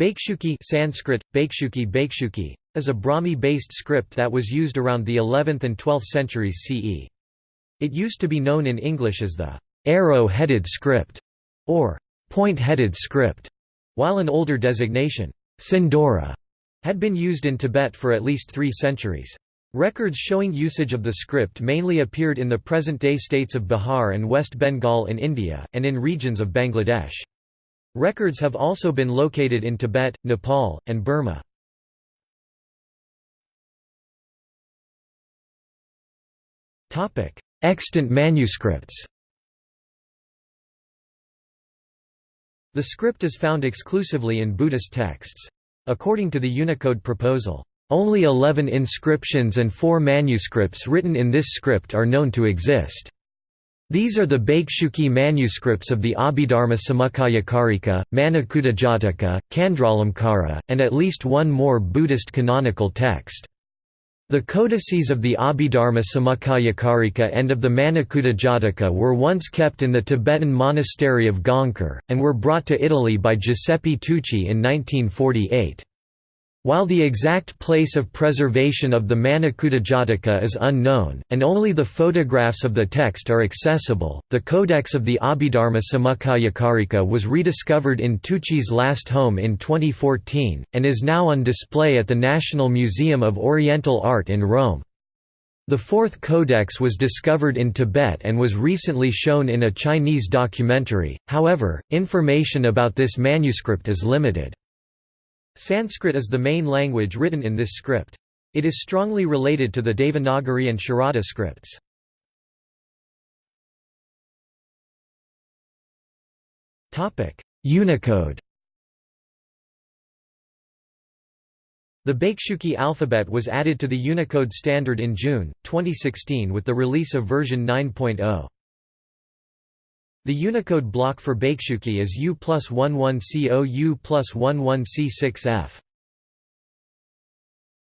Bhaiksuki Sanskrit, Bhaiksuki Bhaiksuki, is a Brahmi-based script that was used around the 11th and 12th centuries CE. It used to be known in English as the arrow-headed script or point-headed script, while an older designation, Sindhura, had been used in Tibet for at least three centuries. Records showing usage of the script mainly appeared in the present-day states of Bihar and West Bengal in India, and in regions of Bangladesh. Records have also been located in Tibet, Nepal, and Burma. Extant manuscripts The script is found exclusively in Buddhist texts. According to the Unicode proposal, only 11 inscriptions and 4 manuscripts written in this script are known to exist. These are the Bhaiksuki manuscripts of the Abhidharma Samuccaya-Karika, Jataka, Candralamkara, and at least one more Buddhist canonical text. The codices of the Abhidharma Samuccaya-Karika and of the Jataka were once kept in the Tibetan monastery of Gangkhar, and were brought to Italy by Giuseppe Tucci in 1948. While the exact place of preservation of the Jataka is unknown, and only the photographs of the text are accessible, the Codex of the Abhidharma Samuccaya-Karika was rediscovered in Tucci's last home in 2014, and is now on display at the National Museum of Oriental Art in Rome. The fourth codex was discovered in Tibet and was recently shown in a Chinese documentary, however, information about this manuscript is limited. Sanskrit is the main language written in this script. It is strongly related to the Devanagari and Sharada scripts. Unicode The Bhaiksuki alphabet was added to the Unicode standard in June, 2016 with the release of version 9.0. The Unicode block for Bhaiksuki is U plus 11 CO U plus 11 C6F.